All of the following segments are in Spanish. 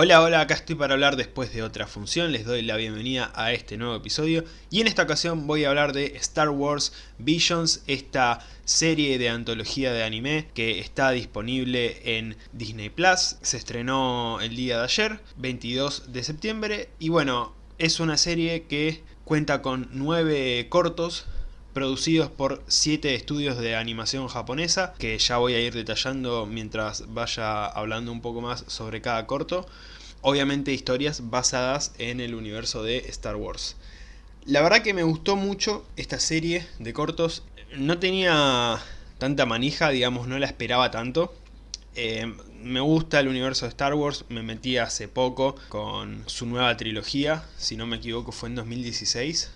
Hola, hola, acá estoy para hablar después de otra función, les doy la bienvenida a este nuevo episodio. Y en esta ocasión voy a hablar de Star Wars Visions, esta serie de antología de anime que está disponible en Disney Plus, se estrenó el día de ayer, 22 de septiembre. Y bueno, es una serie que cuenta con nueve cortos producidos por 7 estudios de animación japonesa, que ya voy a ir detallando mientras vaya hablando un poco más sobre cada corto. Obviamente historias basadas en el universo de Star Wars. La verdad que me gustó mucho esta serie de cortos. No tenía tanta manija, digamos, no la esperaba tanto. Eh, me gusta el universo de Star Wars, me metí hace poco con su nueva trilogía, si no me equivoco fue en 2016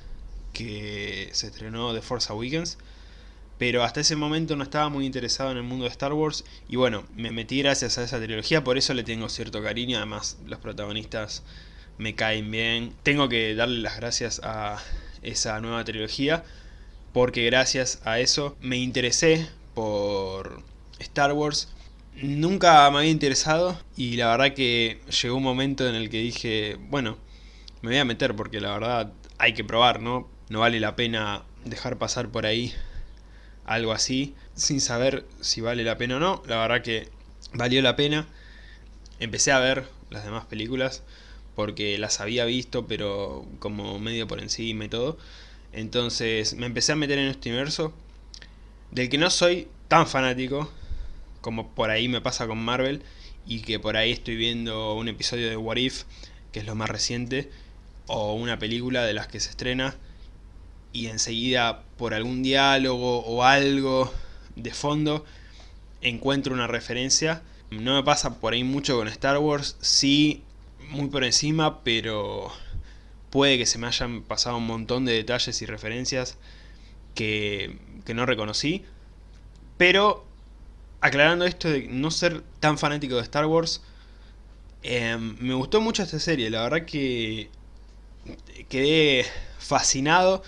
que se estrenó The Force Awakens. Pero hasta ese momento no estaba muy interesado en el mundo de Star Wars. Y bueno, me metí gracias a esa trilogía, por eso le tengo cierto cariño. Además, los protagonistas me caen bien. Tengo que darle las gracias a esa nueva trilogía. Porque gracias a eso me interesé por Star Wars. Nunca me había interesado y la verdad que llegó un momento en el que dije, bueno, me voy a meter porque la verdad hay que probar, ¿no? no vale la pena dejar pasar por ahí algo así sin saber si vale la pena o no. La verdad que valió la pena. Empecé a ver las demás películas porque las había visto pero como medio por encima y todo. Entonces me empecé a meter en este universo del que no soy tan fanático como por ahí me pasa con Marvel y que por ahí estoy viendo un episodio de What If, que es lo más reciente, o una película de las que se estrena y enseguida por algún diálogo o algo de fondo encuentro una referencia. No me pasa por ahí mucho con Star Wars, sí, muy por encima, pero puede que se me hayan pasado un montón de detalles y referencias que, que no reconocí. Pero, aclarando esto de no ser tan fanático de Star Wars, em, me gustó mucho esta serie, la verdad que quedé fascinado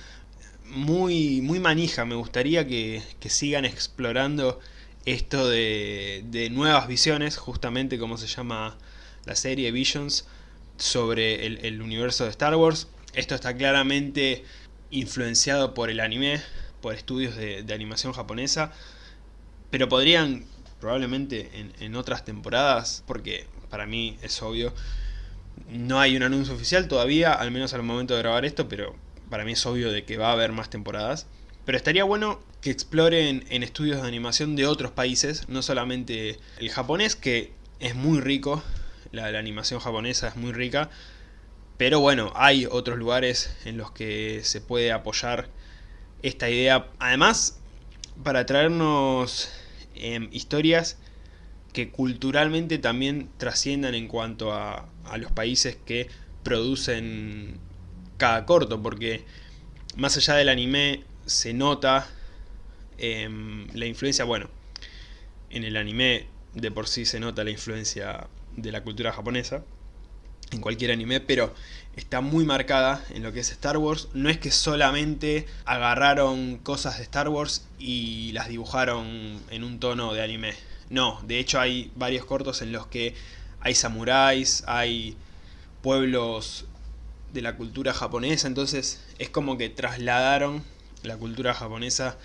muy, muy manija, me gustaría que, sigan explorando esto de, nuevas visiones, justamente como se llama la serie Visions, sobre el, universo de Star Wars. Esto está claramente influenciado por el anime, por estudios de, animación japonesa, pero podrían probablemente en, en, otras temporadas, porque para mí es obvio, no hay un anuncio oficial todavía, al menos al momento de grabar esto, pero para mí es obvio de que va a haber más temporadas. Pero estaría bueno que exploren en estudios de animación de otros países, no solamente el japonés, que es muy rico, la, animación japonesa es muy rica, pero bueno, hay otros lugares en los que se puede apoyar esta idea. Además, para traernos em, historias que culturalmente también trasciendan en cuanto a, a los países que producen cada corto, porque más allá del anime se nota em, la influencia, bueno, en el anime de por sí se nota la influencia de la cultura japonesa, en cualquier anime, pero está muy marcada en lo que es Star Wars. No es que solamente agarraron cosas de Star Wars y las dibujaron en un tono de anime. No, de hecho hay varios cortos en los que hay samuráis, hay pueblos de la cultura japonesa, entonces es como que trasladaron la cultura japonesa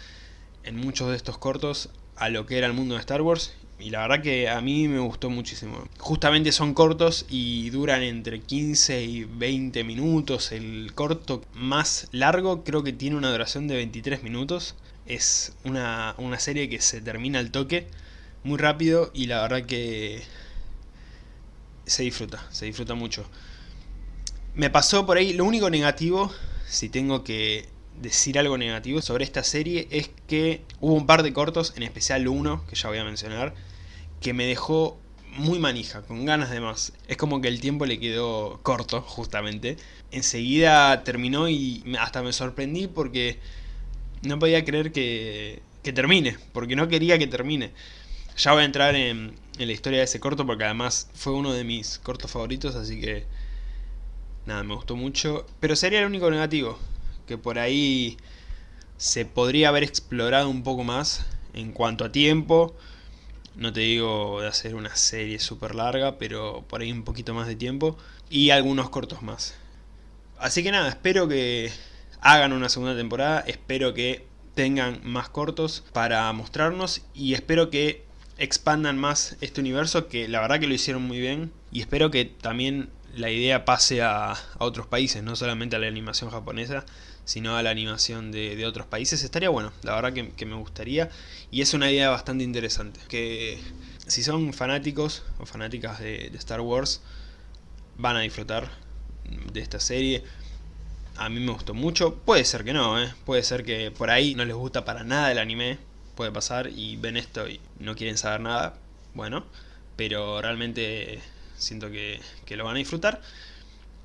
en muchos de estos cortos a lo que era el mundo de Star Wars y la verdad que a mí me gustó muchísimo. Justamente son cortos y duran entre 15 y 20 minutos. El corto más largo creo que tiene una duración de 23 minutos. Es una, una serie que se termina al toque muy rápido y la verdad que se disfruta, se disfruta mucho. Me pasó por ahí, lo único negativo, si tengo que decir algo negativo sobre esta serie, es que hubo un par de cortos, en especial uno, que ya voy a mencionar, que me dejó muy manija, con ganas de más. Es como que el tiempo le quedó corto, justamente. Enseguida terminó y hasta me sorprendí porque no podía creer que, que termine, porque no quería que termine. Ya voy a entrar en, en la historia de ese corto porque además fue uno de mis cortos favoritos, así que Nada, me gustó mucho. Pero sería el único negativo. Que por ahí se podría haber explorado un poco más en cuanto a tiempo. No te digo de hacer una serie súper larga, pero por ahí un poquito más de tiempo. Y algunos cortos más. Así que nada, espero que hagan una segunda temporada. Espero que tengan más cortos para mostrarnos. Y espero que expandan más este universo, que la verdad que lo hicieron muy bien. Y espero que también la idea pase a, otros países, no solamente a la animación japonesa, sino a la animación de, otros países. Estaría bueno, la verdad que, me gustaría. Y es una idea bastante interesante. Que si son fanáticos o fanáticas de, Star Wars, van a disfrutar de esta serie. A mí me gustó mucho. Puede ser que no, ¿eh? Puede ser que por ahí no les gusta para nada el anime. Puede pasar y ven esto y no quieren saber nada. Bueno, pero realmente siento que, lo van a disfrutar.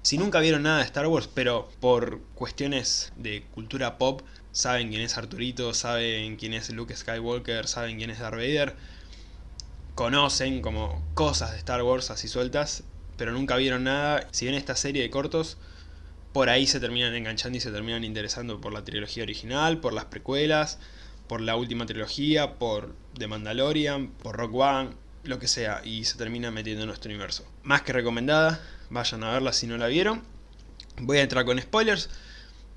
Si nunca vieron nada de Star Wars, pero por cuestiones de cultura pop, saben quién es Arturito, saben quién es Luke Skywalker, saben quién es Darth Vader, conocen como cosas de Star Wars así sueltas, pero nunca vieron nada. Si ven esta serie de cortos, por ahí se terminan enganchando y se terminan interesando por la trilogía original, por las precuelas, por la última trilogía, por The Mandalorian, por Rock One, lo que sea, y se termina metiendo en nuestro universo. Más que recomendada, vayan a verla si no la vieron. Voy a entrar con spoilers,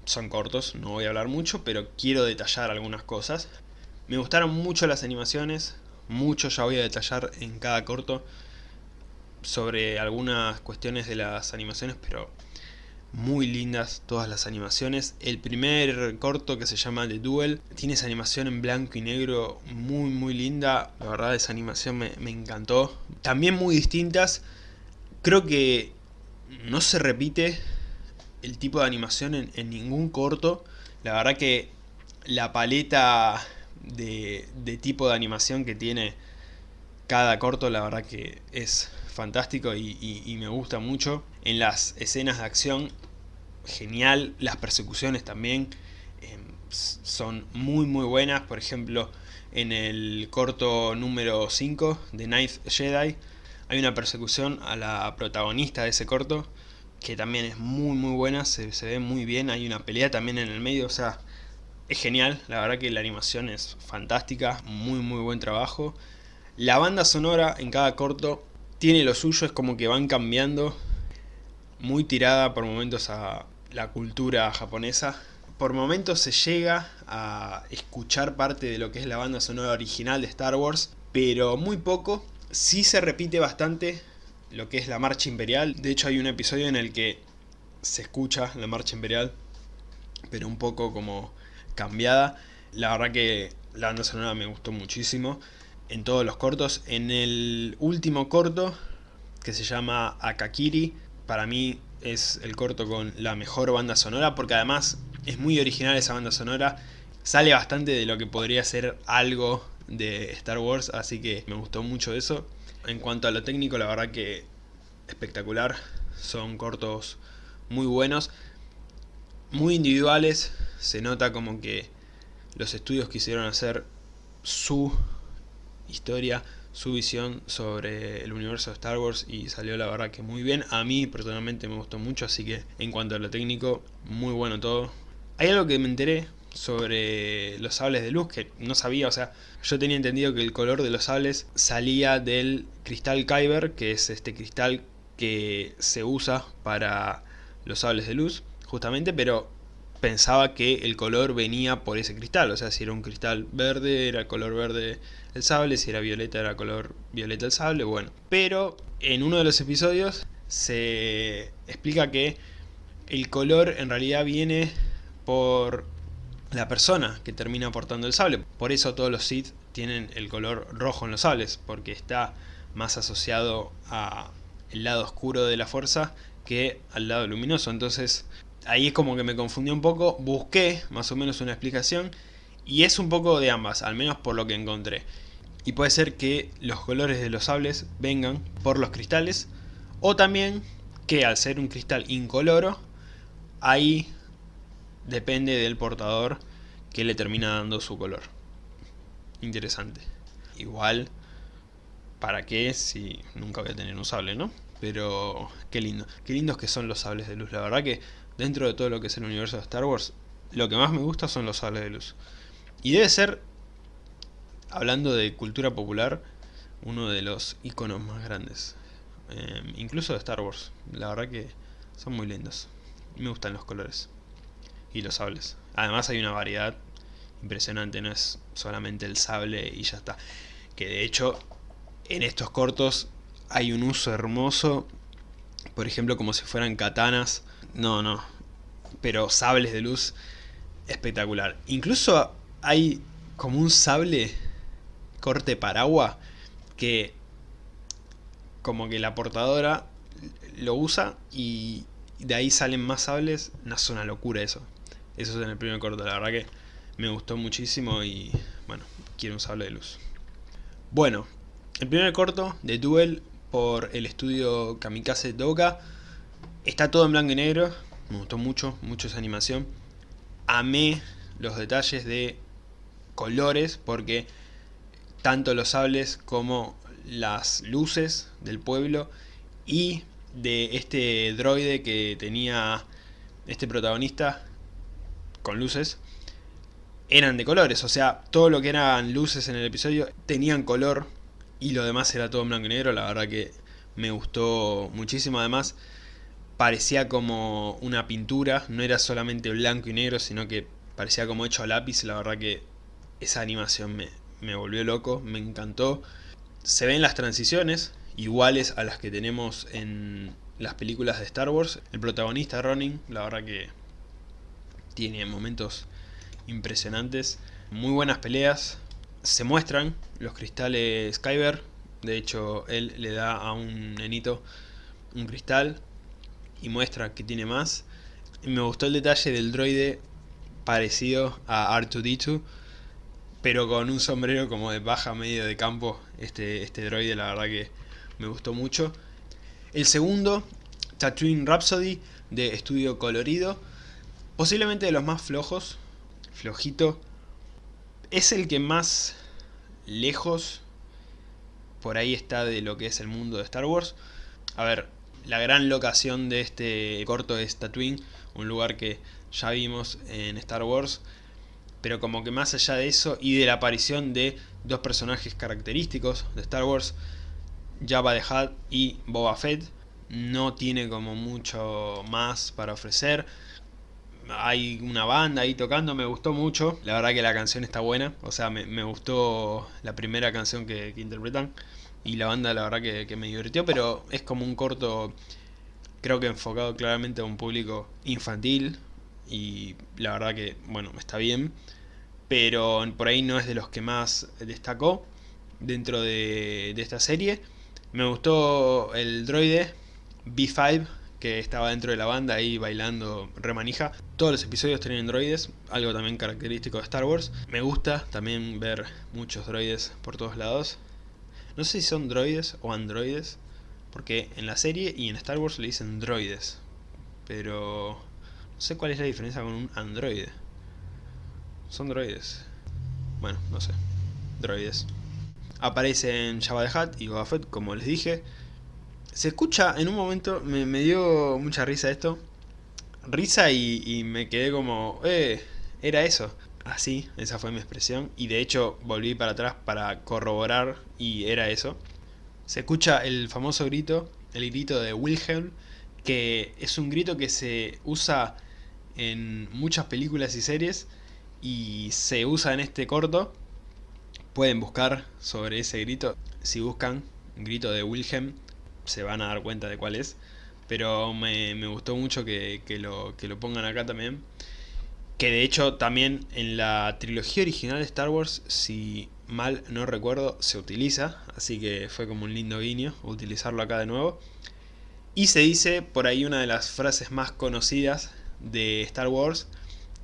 son cortos, no voy a hablar mucho, pero quiero detallar algunas cosas. Me gustaron mucho las animaciones, mucho ya voy a detallar en cada corto sobre algunas cuestiones de las animaciones, pero muy lindas todas las animaciones. El primer corto que se llama The Duel tiene esa animación en blanco y negro muy muy linda. La verdad esa animación me, encantó. También muy distintas. Creo que no se repite el tipo de animación en, ningún corto. La verdad que la paleta de, tipo de animación que tiene cada corto la verdad que es fantástico y, me gusta mucho. En las escenas de acción, genial. Las persecuciones también em, son muy muy buenas. Por ejemplo, en el corto número 5 de Ninth Jedi hay una persecución a la protagonista de ese corto que también es muy muy buena, se, se ve muy bien, hay una pelea también en el medio, o sea, es genial, la verdad que la animación es fantástica, muy muy buen trabajo. La banda sonora en cada corto tiene lo suyo, es como que van cambiando, muy tirada por momentos a la cultura japonesa. Por momentos se llega a escuchar parte de lo que es la banda sonora original de Star Wars, pero muy poco. Sí se repite bastante lo que es la marcha imperial. De hecho hay un episodio en el que se escucha la marcha imperial, pero un poco como cambiada. La verdad que la banda sonora me gustó muchísimo en todos los cortos. En el último corto, que se llama Akakiri, para mí es el corto con la mejor banda sonora, porque además es muy original esa banda sonora. Sale bastante de lo que podría ser algo de Star Wars, así que me gustó mucho eso. En cuanto a lo técnico, la verdad que espectacular. Son cortos muy buenos, muy individuales. Se nota como que los estudios quisieron hacer su historia, su visión sobre el universo de Star Wars y salió la verdad que muy bien. A mí personalmente me gustó mucho, así que en cuanto a lo técnico, muy bueno todo. Hay algo que me enteré sobre los sables de luz que no sabía, o sea, yo tenía entendido que el color de los sables salía del cristal Kyber, que es este cristal que se usa para los sables de luz, justamente, pero pensaba que el color venía por ese cristal, o sea, si era un cristal verde, era color verde el sable, si era violeta, era color violeta el sable, bueno. Pero en uno de los episodios se explica que el color en realidad viene por la persona que termina portando el sable. Por eso todos los Sith tienen el color rojo en los sables, porque está más asociado a el lado oscuro de la fuerza que al lado luminoso. Entonces ahí es como que me confundió un poco, busqué más o menos una explicación y es un poco de ambas, al menos por lo que encontré. Y puede ser que los colores de los sables vengan por los cristales o también que al ser un cristal incoloro, ahí depende del portador que le termina dando su color. Interesante. Igual, ¿para qué si nunca voy a tener un sable, no? Pero qué lindo. Qué lindos que son los sables de luz. La verdad que dentro de todo lo que es el universo de Star Wars, lo que más me gusta son los sables de luz. Y debe ser, hablando de cultura popular, uno de los iconos más grandes. Eh, incluso de Star Wars. La verdad que son muy lindos. Me gustan los colores. Y los sables. Además hay una variedad impresionante, no es solamente el sable y ya está. Que de hecho, en estos cortos hay un uso hermoso. Por ejemplo, como si fueran katanas. No, no. Pero sables de luz espectacular. Incluso hay como un sable corte paragua que como que la portadora lo usa y de ahí salen más sables. No es una locura eso. Eso es en el primer corto, la verdad que me gustó muchísimo y bueno, quiero un sable de luz. Bueno, el primer corto de Duel por el estudio Kamikaze Doga. Está todo en blanco y negro, me gustó mucho, mucho esa animación. Amé los detalles de colores porque tanto los sables como las luces del pueblo y de este droide que tenía este protagonista con luces eran de colores, o sea, todo lo que eran luces en el episodio tenían color y lo demás era todo en blanco y negro, la verdad que me gustó muchísimo, además parecía como una pintura, no era solamente blanco y negro, sino que parecía como hecho a lápiz, la verdad que esa animación me, me volvió loco, me encantó. Se ven las transiciones, iguales a las que tenemos en las películas de Star Wars. El protagonista Ronin, la verdad que tiene momentos impresionantes. Muy buenas peleas. Se muestran los cristales Kyber. De hecho, él le da a un nenito un cristal y muestra que tiene más. me gustó el detalle del droide parecido a R2-D2 pero con un sombrero como de baja medio de campo este, este droide la verdad que me gustó mucho el segundo Tatooine Rhapsody de estudio colorido posiblemente de los más flojos flojito. Es el que más lejos por ahí está de lo que es el mundo de Star Wars. A ver, la gran locación de este corto es Tatooine, un lugar que ya vimos en Star Wars. Pero como que más allá de eso y de la aparición de dos personajes característicos de Star Wars, Jabba the Hutt y Boba Fett, no tiene como mucho más para ofrecer hay una banda ahí tocando, me gustó mucho. La verdad que la canción está buena, o sea, me, gustó la primera canción que, interpretan. Y la banda la verdad que, me divirtió, pero es como un corto, creo que enfocado claramente a un público infantil. Y la verdad que, bueno, está bien. Pero por ahí no es de los que más destacó dentro de, de esta serie. Me gustó el droide B5, que estaba dentro de la banda ahí bailando remanija. Todos los episodios tienen droides, algo también característico de Star Wars. Me gusta también ver muchos droides por todos lados. No sé si son droides o androides, porque en la serie y en Star Wars le dicen droides. Pero no sé cuál es la diferencia con un androide. Son droides. Bueno, no sé. Droides. Aparecen Jabba the Hutt y Boba Fett, como les dije. Se escucha, en un momento me, dio mucha risa esto. Risa y, me quedé como, eh, era eso. Así, esa fue mi expresión. Y de hecho volví para atrás para corroborar y era eso. Se escucha el famoso grito, el grito de Wilhelm, que es un grito que se usa en muchas películas y series y se usa en este corto. Pueden buscar sobre ese grito. Si buscan grito de Wilhelm, se van a dar cuenta de cuál es. Pero me, gustó mucho que, lo, que lo pongan acá también. Que de hecho también en la trilogía original de Star Wars, si mal no recuerdo, se utiliza. Así que fue como un lindo guiño utilizarlo acá de nuevo. Y se dice por ahí una de las frases más conocidas de Star Wars,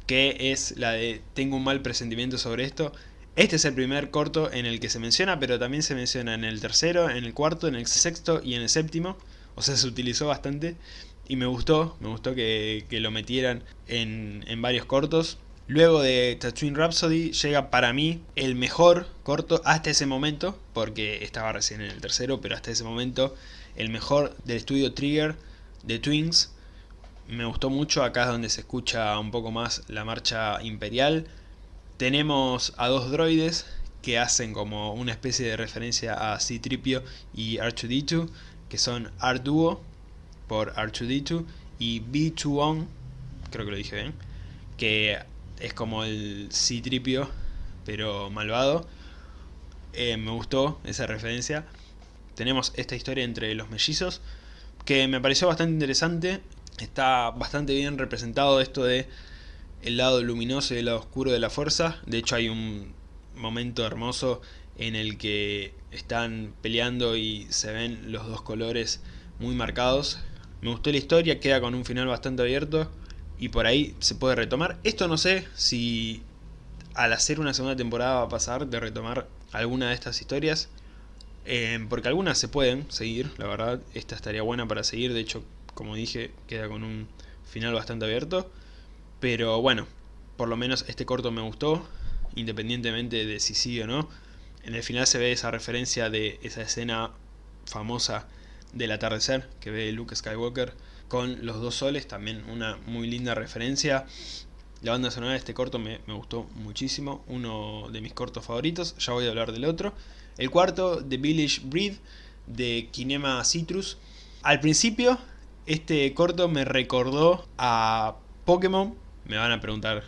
que es la de tengo un mal presentimiento sobre esto. Este es el primer corto en el que se menciona, pero también se menciona en el tercero, en el cuarto, en el sexto y en el séptimo. O sea, se utilizó bastante y me gustó, me gustó que, lo metieran en, en, varios cortos. Luego de Tatooine Rhapsody llega para mí el mejor corto hasta ese momento, porque estaba recién en el tercero, pero hasta ese momento el mejor del estudio Trigger de Twins. Me gustó mucho, acá es donde se escucha un poco más la marcha imperial tenemos a dos droides que hacen como una especie de referencia a C-Tripio y R2-D2, que son R-Duo por R2-D2 y B2-On, creo que lo dije bien, que es como el C-Tripio pero malvado. Eh, me gustó esa referencia. Tenemos esta historia entre los mellizos, que me pareció bastante interesante. Está bastante bien representado esto de el lado luminoso y el lado oscuro de la fuerza. De hecho hay un momento hermoso en el que están peleando y se ven los dos colores muy marcados. Me gustó la historia, queda con un final bastante abierto y por ahí se puede retomar. Esto no sé si al hacer una segunda temporada va a pasar de retomar alguna de estas historias. Eh, porque algunas se pueden seguir, la verdad, esta estaría buena para seguir, de hecho, como dije, queda con un final bastante abierto. Pero bueno, por lo menos este corto me gustó, independientemente de si sigue o no. En el final se ve esa referencia de esa escena famosa del atardecer que ve Luke Skywalker con los dos soles, también una muy linda referencia. La banda sonora de este corto me, gustó muchísimo, uno de mis cortos favoritos, ya voy a hablar del otro. El cuarto, The Village Breed, de Kinema Citrus. Al principio, este corto me recordó a Pokémon, me van a preguntar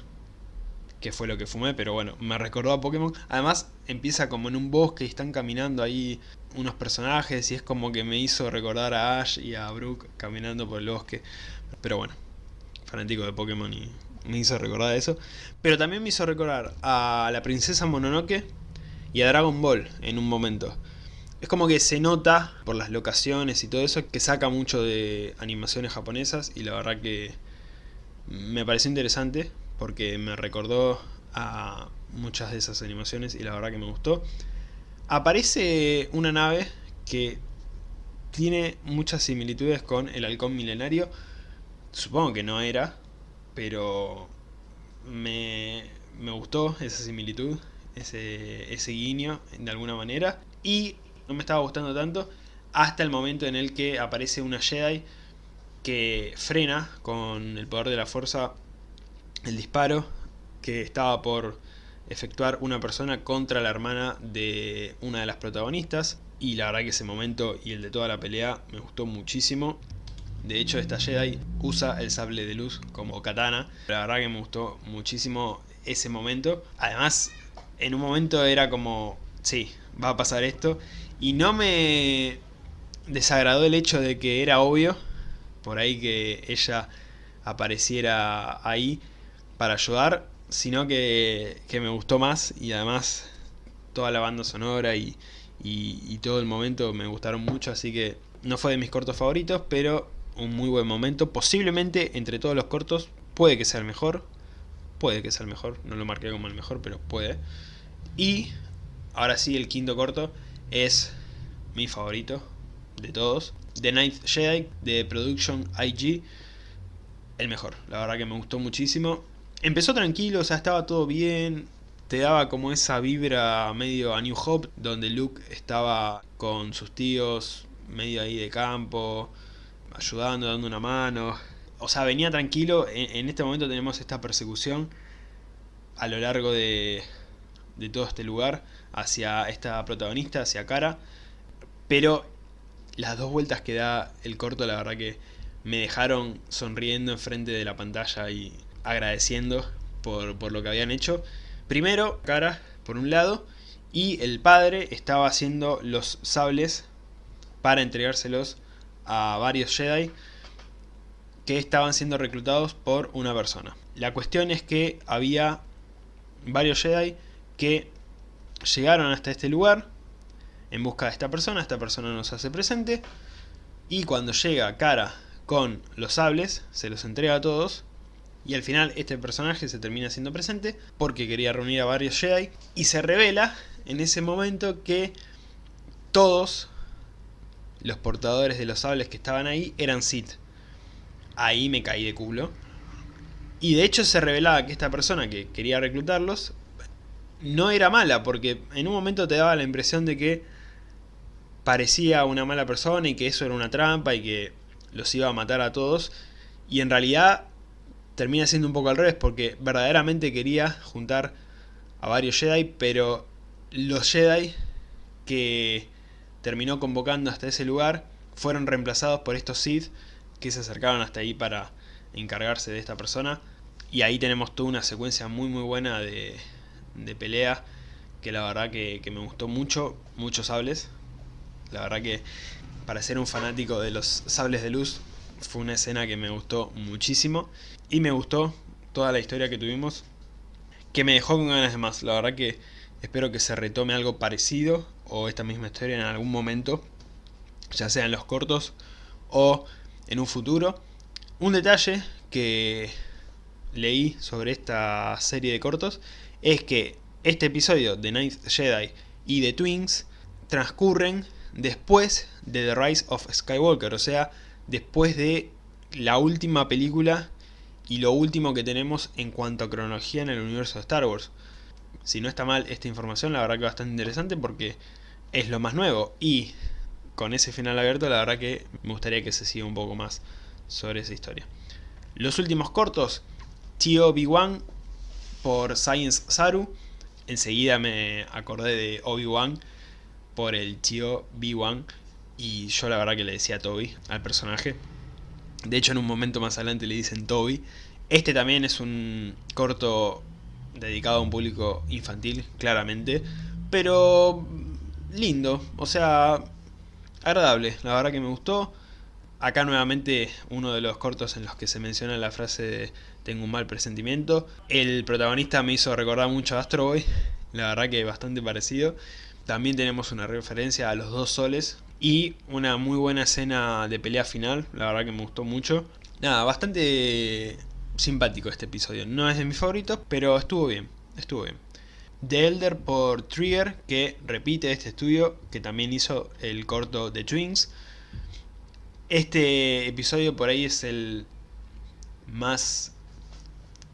qué fue lo que fumé, pero bueno, me recordó a Pokémon. Además, empieza como en un bosque y están caminando ahí unos personajes y es como que me hizo recordar a Ash y a Brooke caminando por el bosque. Pero bueno, fanático de Pokémon y me hizo recordar eso. Pero también me hizo recordar a la princesa Mononoke y a Dragon Ball en un momento. Es como que se nota por las locaciones y todo eso que saca mucho de animaciones japonesas y la verdad que me pareció interesante porque me recordó a muchas de esas animaciones y la verdad que me gustó. Aparece una nave que tiene muchas similitudes con el halcón milenario. Supongo que no era, pero me, gustó esa similitud, ese, ese guiño de alguna manera. Y no me estaba gustando tanto hasta el momento en el que aparece una Jedi que frena con el poder de la fuerza el disparo que estaba por efectuar una persona contra la hermana de una de las protagonistas y la verdad que ese momento y el de toda la pelea me gustó muchísimo de hecho esta Jedi usa el sable de luz como katana. La verdad que me gustó muchísimo ese momento. Además, en un momento era como, sí, va a pasar esto. Y no me desagradó el hecho de que era obvio, por ahí que ella apareciera ahí para ayudar, sino que, me gustó más y además toda la banda sonora y, y todo el momento me gustaron mucho, así que no fue de mis cortos favoritos, pero un muy buen momento. Posiblemente entre todos los cortos puede que sea el mejor. Puede que sea el mejor. No lo marqué como el mejor, pero puede. Y ahora sí, el quinto corto es mi favorito de todos. The Ninth Jedi de Production IG. El mejor. La verdad que me gustó muchísimo. Empezó tranquilo, o sea, estaba todo bien. Te daba como esa vibra medio a New Hope, donde Luke estaba con sus tíos, medio ahí de campo ayudando, dando una mano. O sea, venía tranquilo. En, este momento tenemos esta persecución a lo largo de, de todo este lugar hacia esta protagonista, hacia Cara. Pero las dos vueltas que da el corto, la verdad que me dejaron sonriendo enfrente de la pantalla y agradeciendo por, por lo que habían hecho. Primero, Cara, por un lado, y el padre estaba haciendo los sables para entregárselos a varios Jedi que estaban siendo reclutados por una persona. La cuestión es que había varios Jedi que llegaron hasta este lugar en busca de esta persona, esta persona nos hace presente y cuando llega Cara con los sables, se los entrega a todos y al final este personaje se termina siendo presente porque quería reunir a varios Jedi y se revela en ese momento que todos los portadores de los sables que estaban ahí eran Sith. Ahí me caí de culo. Y de hecho se revelaba que esta persona que quería reclutarlos no era mala, porque en un momento te daba la impresión de que parecía una mala persona y que eso era una trampa y que los iba a matar a todos. Y en realidad termina siendo un poco al revés, porque verdaderamente quería juntar a varios Jedi, pero los Jedi que terminó convocando hasta ese lugar fueron reemplazados por estos Sith que se acercaron hasta ahí para encargarse de esta persona. Y ahí tenemos toda una secuencia muy muy buena de, de pelea que la verdad que, que, me gustó mucho, muchos sables. La verdad que para ser un fanático de los sables de luz fue una escena que me gustó muchísimo. Y me gustó toda la historia que tuvimos que me dejó con ganas de más. La verdad que espero que se retome algo parecido o esta misma historia en algún momento, ya sea en los cortos o en un futuro. Un detalle que leí sobre esta serie de cortos es que este episodio de Ninth Jedi y de Twins transcurren después de The Rise of Skywalker, o sea, después de la última película y lo último que tenemos en cuanto a cronología en el universo de Star Wars. Si no está mal esta información, la verdad que bastante interesante porque es lo más nuevo y con ese final abierto la verdad que me gustaría que se siga un poco más sobre esa historia. Los últimos cortos, Tio Obi-Wan por Science Saru, enseguida me acordé de Obi-Wan por el Tio B-Wan y yo la verdad que le decía Toby al personaje. De hecho en un momento más adelante le dicen Toby. Este también es un corto dedicado a un público infantil, claramente. Pero lindo, o sea, agradable. La verdad que me gustó. Acá nuevamente uno de los cortos en los que se menciona la frase de tengo un mal presentimiento. El protagonista me hizo recordar mucho a Astro Boy, la verdad que bastante parecido. También tenemos una referencia a los dos soles, y una muy buena escena de pelea final, la verdad que me gustó mucho. Nada, bastante simpático este episodio. No es de mis favoritos, pero estuvo bien, estuvo bien. The Elder por Trigger, que repite este estudio, que también hizo el corto de Twins. Este episodio por ahí es el más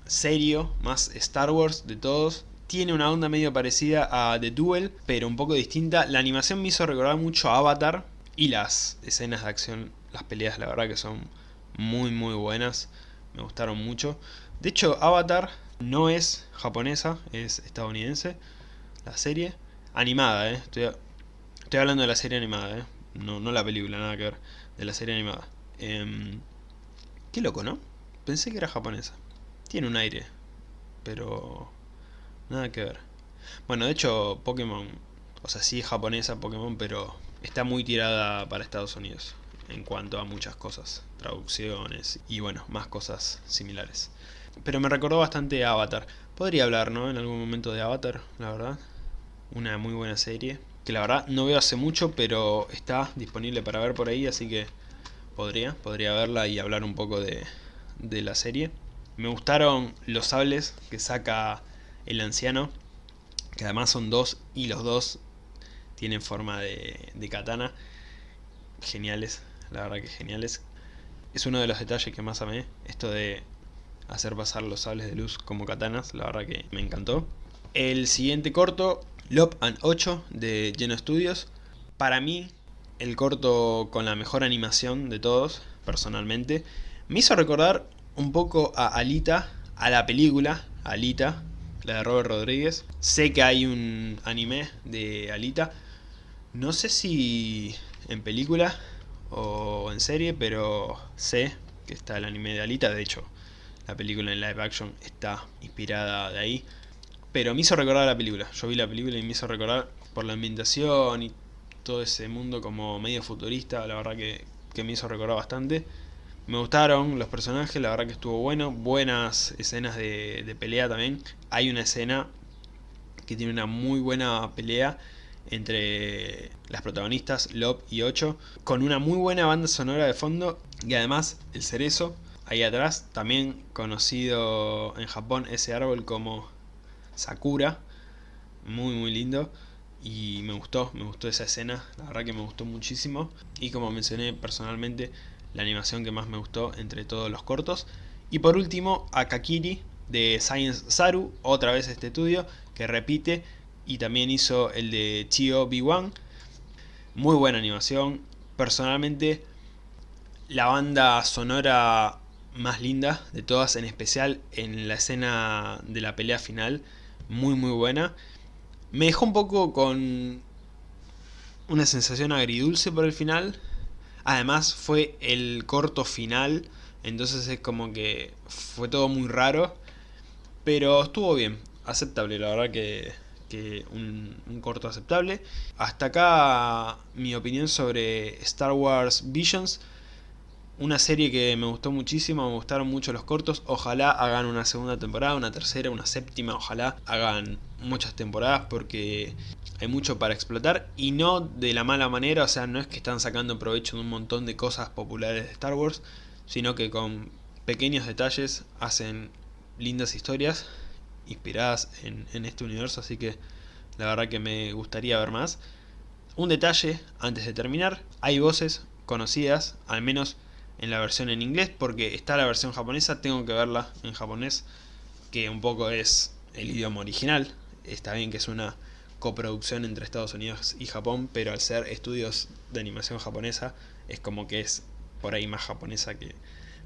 serio, más Star Wars de todos tiene una onda medio parecida a The Duel, pero un poco distinta. La animación me hizo recordar mucho a Avatar y las escenas de acción, las peleas la verdad que son muy muy buenas, me gustaron mucho. De hecho Avatar no es japonesa, es estadounidense, la serie. Animada, eh. estoy, hablando de la serie animada, eh. no, no la película, nada que ver, de la serie animada. Eh, qué loco, ¿no? Pensé que era japonesa. Tiene un aire, pero Nada que ver. Bueno, de hecho, Pokémon, o sea, sí es japonesa Pokémon, pero está muy tirada para Estados Unidos en cuanto a muchas cosas, traducciones y bueno, más cosas similares. Pero me recordó bastante Avatar. Podría hablar, ¿no? En algún momento de Avatar, la verdad. Una muy buena serie. Que la verdad no veo hace mucho, pero está disponible para ver por ahí, así que podría, podría verla y hablar un poco de, de la serie. Me gustaron los sables que saca el anciano, que además son dos y los dos tienen forma de, katana. Geniales, la verdad que geniales. Es uno de los detalles que más amé, esto de hacer pasar los sables de luz como katanas, la verdad que me encantó. El siguiente corto, Lop and 8 de Geno Studios. Para mí, el corto con la mejor animación de todos, personalmente. Me hizo recordar un poco a Alita, a la película Alita, la de Robert Rodríguez. Sé que hay un anime de Alita. No sé si en película o en serie, pero sé que está el anime de Alita. De hecho, la película en live action está inspirada de ahí. Pero me hizo recordar la película. Yo vi la película y me hizo recordar por la ambientación y todo ese mundo como medio futurista. La verdad que, que me hizo recordar bastante. Me gustaron los personajes, la verdad que estuvo bueno. Buenas escenas de, pelea también. Hay una escena que tiene una muy buena pelea entre las protagonistas, Lop y Ocho, con una muy buena banda sonora de fondo y además el cerezo ahí atrás, también conocido en Japón ese árbol como Sakura, muy muy lindo y me gustó, me gustó esa escena, la verdad que me gustó muchísimo y como mencioné personalmente la animación que más me gustó entre todos los cortos. Y por último, Akakiri de Science Saru, otra vez este estudio, que repite y también hizo el de Chio B1. Muy buena animación. Personalmente, la banda sonora más linda de todas, en especial en la escena de la pelea final, muy muy buena. Me dejó un poco con una sensación agridulce por el final. Además fue el corto final, entonces es como que fue todo muy raro. Pero estuvo bien, aceptable, la verdad que, que un, un, corto aceptable. Hasta acá mi opinión sobre Star Wars Visions. Una serie que me gustó muchísimo, me gustaron mucho los cortos. Ojalá hagan una segunda temporada, una tercera, una séptima. Ojalá hagan muchas temporadas porque hay mucho para explotar. Y no de la mala manera, o sea, no es que están sacando provecho de un montón de cosas populares de Star Wars. Sino que con pequeños detalles hacen lindas historias inspiradas en, este universo. Así que la verdad que me gustaría ver más. Un detalle antes de terminar, hay voces conocidas, al menos en la versión en inglés, porque está la versión japonesa, tengo que verla en japonés, que un poco es el idioma original. Está bien que es una coproducción entre Estados Unidos y Japón, pero al ser estudios de animación japonesa, es como que es por ahí más japonesa que,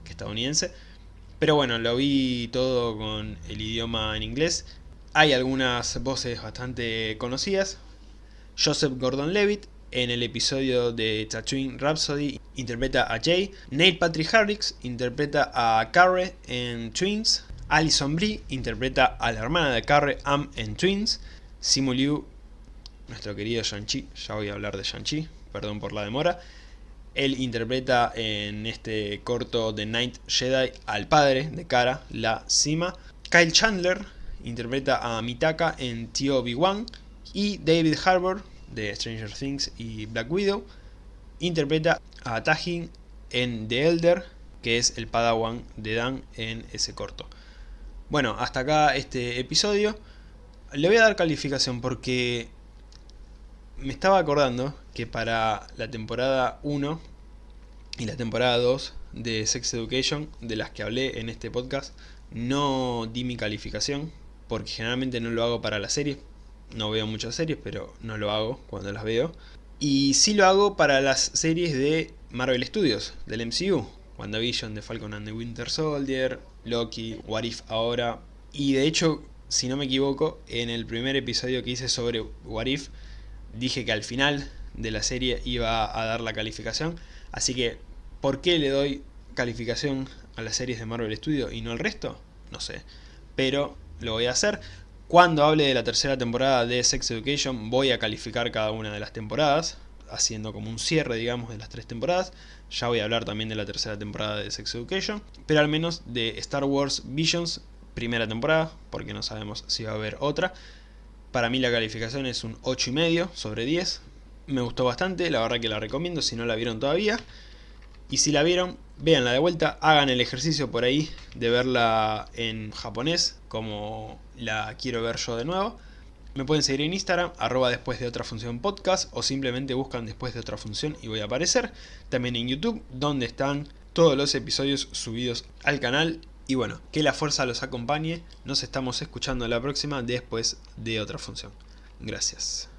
estadounidense. Pero bueno, lo vi todo con el idioma en inglés. Hay algunas voces bastante conocidas. Joseph Gordon-Levitt en el episodio de Tatooine Rhapsody interpreta a Jay. Neil Patrick Harris interpreta a Carre en Twins. Alison Brie interpreta a la hermana de Carre, Am en Twins. Simu Liu, nuestro querido Shang-Chi, ya voy a hablar de Shang-Chi, perdón por la demora. Él interpreta en este corto de Night Jedi al padre de Cara, la Sima. Kyle Chandler interpreta a Mitaka en Tio Obi-Wan. Y David Harbour, de Stranger Things y Black Widow, interpreta a Tajin en The Elder, que es el padawan de Dan en ese corto. Bueno, hasta acá este episodio. Le voy a dar calificación porque me estaba acordando que para la temporada 1 y la temporada 2 de Sex Education, de las que hablé en este podcast, no di mi calificación, porque generalmente no lo hago para la serie. No veo muchas series, pero no lo hago cuando las veo. Y sí lo hago para las series de Marvel Studios, del MCU. WandaVision, The Falcon and the Winter Soldier, Loki, What If ahora. Y de hecho, si no me equivoco, en el primer episodio que hice sobre What If, dije que al final de la serie iba a dar la calificación. Así que, ¿por qué le doy calificación a las series de Marvel Studios y no al resto? No sé. Pero lo voy a hacer. Cuando hable de la tercera temporada de Sex Education voy a calificar cada una de las temporadas, haciendo como un cierre, digamos, de las tres temporadas. Ya voy a hablar también de la tercera temporada de Sex Education, pero al menos de Star Wars Visions, primera temporada, porque no sabemos si va a haber otra. Para mí la calificación es un 8,5 sobre 10. Me gustó bastante, la verdad que la recomiendo si no la vieron todavía. Y si la vieron, véanla de vuelta, hagan el ejercicio por ahí de verla en japonés, como la quiero ver yo de nuevo. Me pueden seguir en Instagram, arroba después de otra función podcast, o simplemente buscan después de otra función y voy a aparecer. También en YouTube, donde están todos los episodios subidos al canal. Y bueno, que la fuerza los acompañe. Nos estamos escuchando la próxima después de otra función. Gracias.